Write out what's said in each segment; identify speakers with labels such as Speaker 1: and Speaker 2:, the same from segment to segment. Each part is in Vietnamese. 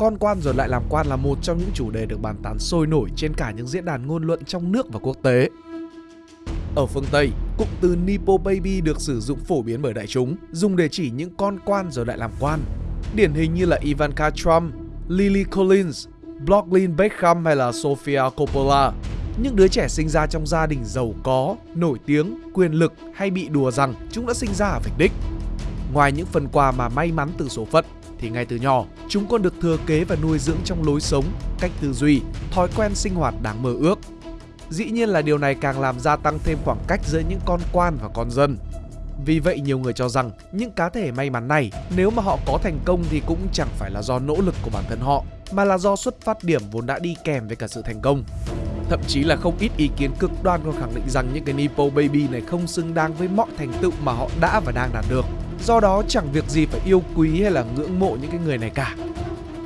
Speaker 1: con quan rồi lại làm quan là một trong những chủ đề được bàn tán sôi nổi trên cả những diễn đàn ngôn luận trong nước và quốc tế. Ở phương Tây, cụm từ Nepo Baby được sử dụng phổ biến bởi đại chúng, dùng để chỉ những con quan rồi lại làm quan. Điển hình như là Ivanka Trump, Lily Collins, Blocklin Beckham hay là Sofia Coppola. Những đứa trẻ sinh ra trong gia đình giàu có, nổi tiếng, quyền lực hay bị đùa rằng chúng đã sinh ra ở vạch đích. Ngoài những phần quà mà may mắn từ số phận, thì ngay từ nhỏ, chúng còn được thừa kế và nuôi dưỡng trong lối sống, cách tư duy, thói quen sinh hoạt đáng mơ ước. Dĩ nhiên là điều này càng làm gia tăng thêm khoảng cách giữa những con quan và con dân. Vì vậy nhiều người cho rằng những cá thể may mắn này nếu mà họ có thành công thì cũng chẳng phải là do nỗ lực của bản thân họ mà là do xuất phát điểm vốn đã đi kèm với cả sự thành công. Thậm chí là không ít ý kiến cực đoan còn khẳng định rằng những cái Nepo Baby này không xứng đáng với mọi thành tựu mà họ đã và đang đạt được. Do đó chẳng việc gì phải yêu quý hay là ngưỡng mộ những cái người này cả.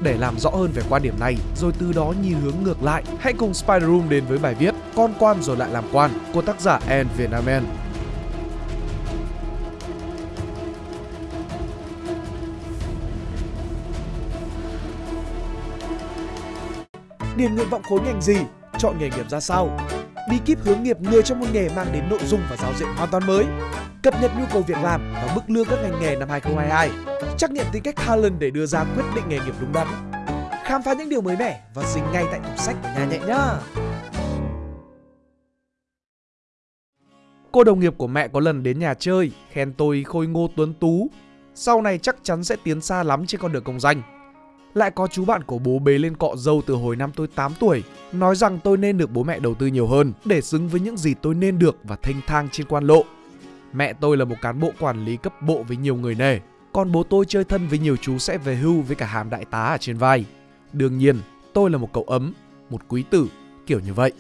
Speaker 1: Để làm rõ hơn về quan điểm này, rồi từ đó nhìn hướng ngược lại, hãy cùng Spider Room đến với bài viết Con quan rồi lại làm quan của tác giả Anne Vietnamen. Điền nguyện vọng khối ngành gì? Chọn nghề nghiệp ra sao? Bí kíp hướng nghiệp người trong một nghề mang đến nội dung và giáo diện hoàn toàn mới. Cập nhật nhu cầu việc làm và mức lương các ngành nghề năm 2022. Trắc nghiệm tính cách talent để đưa ra quyết định nghề nghiệp đúng đắn. Khám phá những điều mới mẻ và dính ngay tại tủ sách của nhà nhẹ nhá. Cô đồng nghiệp của mẹ có lần đến nhà chơi, khen tôi khôi ngô tuấn tú. Sau này chắc chắn sẽ tiến xa lắm trên con đường công danh. Lại có chú bạn của bố bế lên cọ dâu từ hồi năm tôi 8 tuổi, nói rằng tôi nên được bố mẹ đầu tư nhiều hơn để xứng với những gì tôi nên được và thanh thang trên quan lộ. Mẹ tôi là một cán bộ quản lý cấp bộ với nhiều người nề, còn bố tôi chơi thân với nhiều chú sẽ về hưu với cả hàm đại tá ở trên vai. Đương nhiên, tôi là một cậu ấm, một quý tử, kiểu như vậy.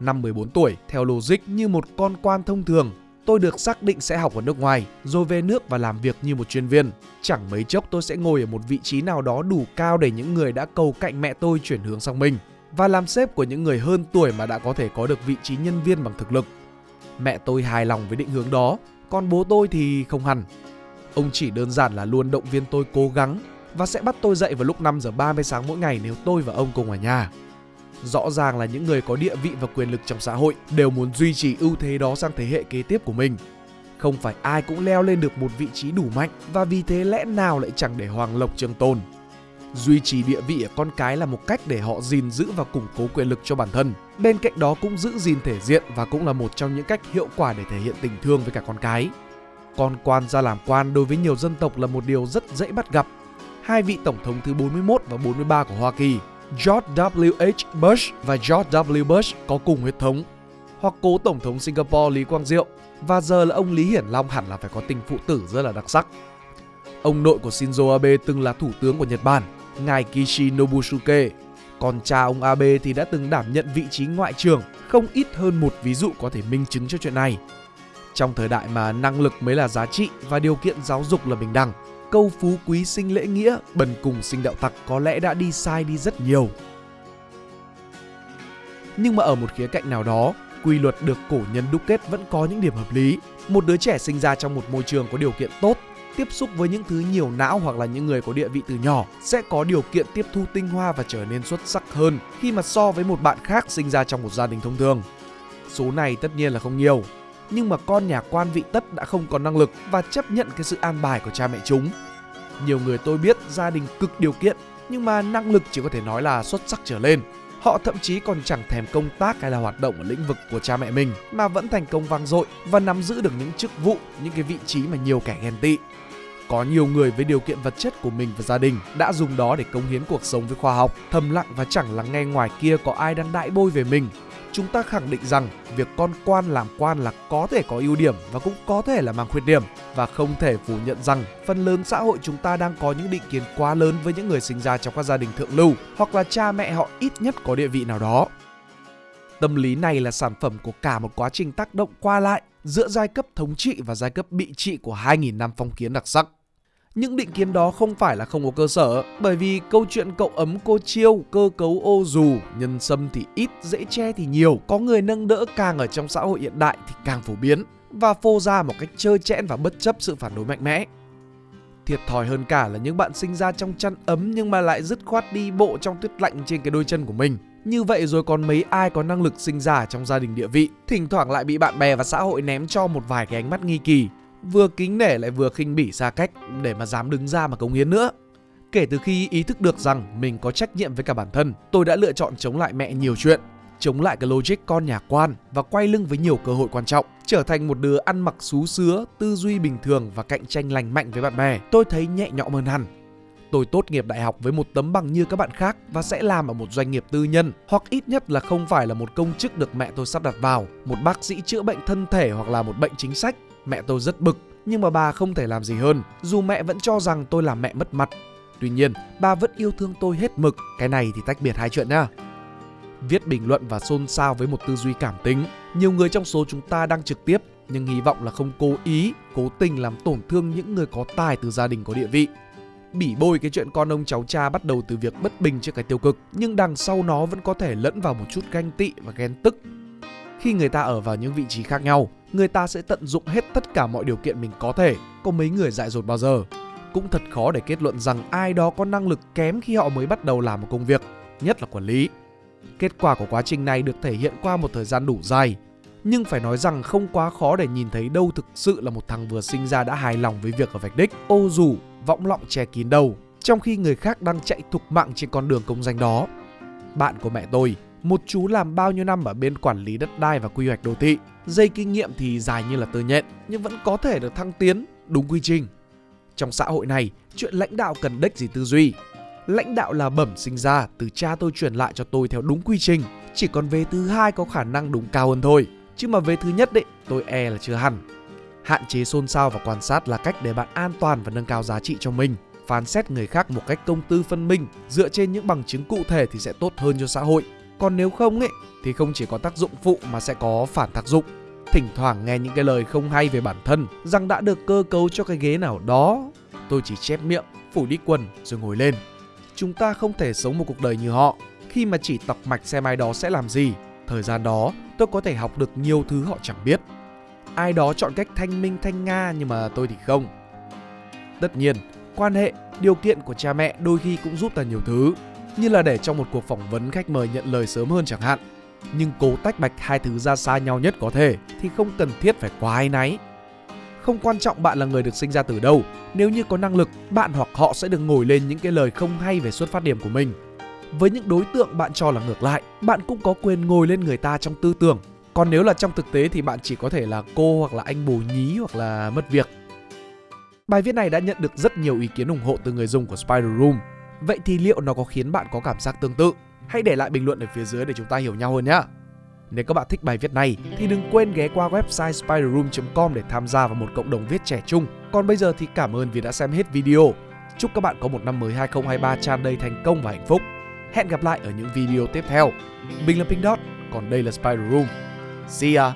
Speaker 1: Năm 14 tuổi, theo logic như một con quan thông thường, tôi được xác định sẽ học ở nước ngoài, rồi về nước và làm việc như một chuyên viên. Chẳng mấy chốc tôi sẽ ngồi ở một vị trí nào đó đủ cao để những người đã cầu cạnh mẹ tôi chuyển hướng sang mình và làm sếp của những người hơn tuổi mà đã có thể có được vị trí nhân viên bằng thực lực. Mẹ tôi hài lòng với định hướng đó, còn bố tôi thì không hẳn. Ông chỉ đơn giản là luôn động viên tôi cố gắng và sẽ bắt tôi dậy vào lúc 5 giờ 30 sáng mỗi ngày nếu tôi và ông cùng ở nhà. Rõ ràng là những người có địa vị và quyền lực trong xã hội đều muốn duy trì ưu thế đó sang thế hệ kế tiếp của mình. Không phải ai cũng leo lên được một vị trí đủ mạnh và vì thế lẽ nào lại chẳng để hoàng lộc trường tồn. Duy trì địa vị ở con cái là một cách để họ gìn giữ và củng cố quyền lực cho bản thân. Bên cạnh đó cũng giữ gìn thể diện và cũng là một trong những cách hiệu quả để thể hiện tình thương với cả con cái. Con quan ra làm quan đối với nhiều dân tộc là một điều rất dễ bắt gặp. Hai vị tổng thống thứ 41 và 43 của Hoa Kỳ, George W.H. Bush và George W. Bush có cùng huyết thống. Hoặc cố tổng thống Singapore Lý Quang Diệu và giờ là ông Lý Hiển Long hẳn là phải có tình phụ tử rất là đặc sắc. Ông nội của Shinzo Abe từng là thủ tướng của Nhật Bản ngài Kishi Nobusuke. Còn cha ông Abe thì đã từng đảm nhận vị trí ngoại trưởng, không ít hơn một ví dụ có thể minh chứng cho chuyện này. Trong thời đại mà năng lực mới là giá trị và điều kiện giáo dục là bình đẳng, câu phú quý sinh lễ nghĩa, bần cùng sinh đạo tặc có lẽ đã đi sai đi rất nhiều. Nhưng mà ở một khía cạnh nào đó, quy luật được cổ nhân đúc kết vẫn có những điểm hợp lý. Một đứa trẻ sinh ra trong một môi trường có điều kiện tốt tiếp xúc với những thứ nhiều não hoặc là những người có địa vị từ nhỏ sẽ có điều kiện tiếp thu tinh hoa và trở nên xuất sắc hơn khi mà so với một bạn khác sinh ra trong một gia đình thông thường. Số này tất nhiên là không nhiều, nhưng mà con nhà quan vị tất đã không còn năng lực và chấp nhận cái sự an bài của cha mẹ chúng. Nhiều người tôi biết gia đình cực điều kiện nhưng mà năng lực chỉ có thể nói là xuất sắc trở lên. Họ thậm chí còn chẳng thèm công tác hay là hoạt động ở lĩnh vực của cha mẹ mình mà vẫn thành công vang dội và nắm giữ được những chức vụ, những cái vị trí mà nhiều kẻ ghen tị. Có nhiều người với điều kiện vật chất của mình và gia đình đã dùng đó để cống hiến cuộc sống với khoa học, thầm lặng và chẳng lắng nghe ngoài kia có ai đang đại bôi về mình. Chúng ta khẳng định rằng việc con quan làm quan là có thể có ưu điểm và cũng có thể là mang khuyết điểm và không thể phủ nhận rằng phần lớn xã hội chúng ta đang có những định kiến quá lớn với những người sinh ra trong các gia đình thượng lưu hoặc là cha mẹ họ ít nhất có địa vị nào đó. Tâm lý này là sản phẩm của cả một quá trình tác động qua lại giữa giai cấp thống trị và giai cấp bị trị của 2.000 năm phong kiến đặc sắc. Những định kiến đó không phải là không có cơ sở, bởi vì câu chuyện cậu ấm cô chiêu, cơ cấu ô dù, nhân sâm thì ít, dễ che thì nhiều, có người nâng đỡ càng ở trong xã hội hiện đại thì càng phổ biến và phô ra một cách trơ chẽn và bất chấp sự phản đối mạnh mẽ. Thiệt thòi hơn cả là những bạn sinh ra trong chăn ấm nhưng mà lại dứt khoát đi bộ trong tuyết lạnh trên cái đôi chân của mình. Như vậy rồi còn mấy ai có năng lực sinh ra trong gia đình địa vị, thỉnh thoảng lại bị bạn bè và xã hội ném cho một vài cái ánh mắt nghi kỳ, vừa kính nể lại vừa khinh bỉ xa cách để mà dám đứng ra mà cống hiến nữa. Kể từ khi ý thức được rằng mình có trách nhiệm với cả bản thân, tôi đã lựa chọn chống lại mẹ nhiều chuyện, chống lại cái logic con nhà quan và quay lưng với nhiều cơ hội quan trọng, trở thành một đứa ăn mặc xú xứa, tư duy bình thường và cạnh tranh lành mạnh với bạn bè. Tôi thấy nhẹ nhõm hơn hẳn. Tôi tốt nghiệp đại học với một tấm bằng như các bạn khác và sẽ làm ở một doanh nghiệp tư nhân hoặc ít nhất là không phải là một công chức được mẹ tôi sắp đặt vào, một bác sĩ chữa bệnh thân thể hoặc là một bệnh chính sách. Mẹ tôi rất bực, nhưng mà bà không thể làm gì hơn, dù mẹ vẫn cho rằng tôi là mẹ mất mặt. Tuy nhiên, bà vẫn yêu thương tôi hết mực, cái này thì tách biệt hai chuyện nha viết bình luận và xôn xao với một tư duy cảm tính. Nhiều người trong số chúng ta đang trực tiếp nhưng hy vọng là không cố ý, cố tình làm tổn thương những người có tài từ gia đình có địa vị. Bỉ bôi cái chuyện con ông cháu cha bắt đầu từ việc bất bình trước cái tiêu cực, nhưng đằng sau nó vẫn có thể lẫn vào một chút ganh tị và ghen tức. Khi người ta ở vào những vị trí khác nhau, người ta sẽ tận dụng hết tất cả mọi điều kiện mình có thể. Có mấy người dại dột bao giờ? Cũng thật khó để kết luận rằng ai đó có năng lực kém khi họ mới bắt đầu làm một công việc, nhất là quản lý. Kết quả của quá trình này được thể hiện qua một thời gian đủ dài. Nhưng phải nói rằng không quá khó để nhìn thấy đâu thực sự là một thằng vừa sinh ra đã hài lòng với việc ở vạch đích, ô dù, võng lọng che kín đầu, trong khi người khác đang chạy thục mạng trên con đường công danh đó. Bạn của mẹ tôi, một chú làm bao nhiêu năm ở bên quản lý đất đai và quy hoạch đô thị, dây kinh nghiệm thì dài như là tơ nhện nhưng vẫn có thể được thăng tiến đúng quy trình. Trong xã hội này, chuyện lãnh đạo cần đếch gì tư duy, lãnh đạo là bẩm sinh ra từ cha tôi truyền lại cho tôi theo đúng quy trình chỉ còn về thứ hai có khả năng đúng cao hơn thôi chứ mà về thứ nhất đấy tôi e là chưa hẳn. Hạn chế xôn xao và quan sát là cách để bạn an toàn và nâng cao giá trị cho mình. Phán xét người khác một cách công tư phân minh dựa trên những bằng chứng cụ thể thì sẽ tốt hơn cho xã hội còn nếu không ấy thì không chỉ có tác dụng phụ mà sẽ có phản tác dụng thỉnh thoảng nghe những cái lời không hay về bản thân rằng đã được cơ cấu cho cái ghế nào đó tôi chỉ chép miệng phủ đi quần rồi ngồi lên chúng ta không thể sống một cuộc đời như họ khi mà chỉ tọc mạch xem ai đó sẽ làm gì. Thời gian đó, tôi có thể học được nhiều thứ họ chẳng biết. Ai đó chọn cách thanh minh thanh nga nhưng mà tôi thì không. Tất nhiên, quan hệ, điều kiện của cha mẹ đôi khi cũng giúp ta nhiều thứ, như là để trong một cuộc phỏng vấn khách mời nhận lời sớm hơn chẳng hạn. Nhưng cố tách bạch hai thứ ra xa nhau nhất có thể thì không cần thiết phải quá ai náy. Không quan trọng bạn là người được sinh ra từ đâu, nếu như có năng lực, bạn hoặc họ sẽ được ngồi lên những cái lời không hay về xuất phát điểm của mình. Với những đối tượng bạn cho là ngược lại, bạn cũng có quyền ngồi lên người ta trong tư tưởng. Còn nếu là trong thực tế thì bạn chỉ có thể là cô hoặc là anh bồ nhí hoặc là mất việc. Bài viết này đã nhận được rất nhiều ý kiến ủng hộ từ người dùng của Spider Room. Vậy thì liệu nó có khiến bạn có cảm giác tương tự? Hãy để lại bình luận ở phía dưới để chúng ta hiểu nhau hơn nhé. Nếu các bạn thích bài viết này thì đừng quên ghé qua website spiderroom.com để tham gia vào một cộng đồng viết trẻ chung. Còn bây giờ thì cảm ơn vì đã xem hết video. Chúc các bạn có một năm mới 2023 tràn đầy thành công và hạnh phúc. Hẹn gặp lại ở những video tiếp theo. Mình là Pink Dot, còn đây là Spider Room. See ya!